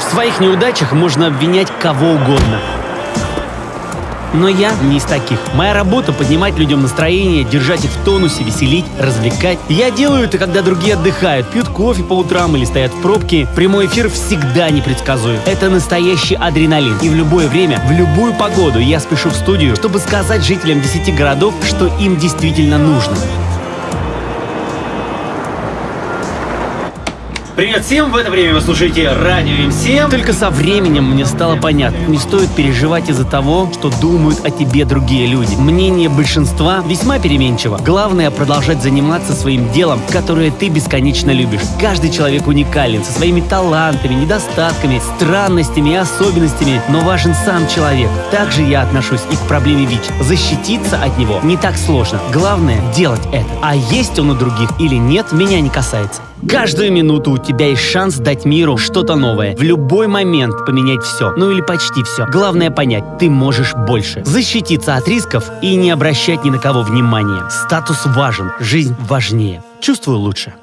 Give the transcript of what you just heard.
В своих неудачах можно обвинять кого угодно. Но я не из таких. Моя работа — поднимать людям настроение, держать их в тонусе, веселить, развлекать. Я делаю это, когда другие отдыхают, пьют кофе по утрам или стоят в пробке. Прямой эфир всегда непредсказуем. Это настоящий адреналин. И в любое время, в любую погоду я спешу в студию, чтобы сказать жителям 10 городов, что им действительно нужно. Привет всем! В это время вы слушаете Радио М7. Только со временем мне стало понятно, не стоит переживать из-за того, что думают о тебе другие люди. Мнение большинства весьма переменчиво. Главное продолжать заниматься своим делом, которое ты бесконечно любишь. Каждый человек уникален, со своими талантами, недостатками, странностями и особенностями, но важен сам человек. Также я отношусь и к проблеме ВИЧ. Защититься от него не так сложно. Главное — делать это. А есть он у других или нет, меня не касается. Каждую минуту у тебя есть шанс дать миру что-то новое. В любой момент поменять все. Ну или почти все. Главное понять, ты можешь больше. Защититься от рисков и не обращать ни на кого внимания. Статус важен, жизнь важнее. Чувствую лучше.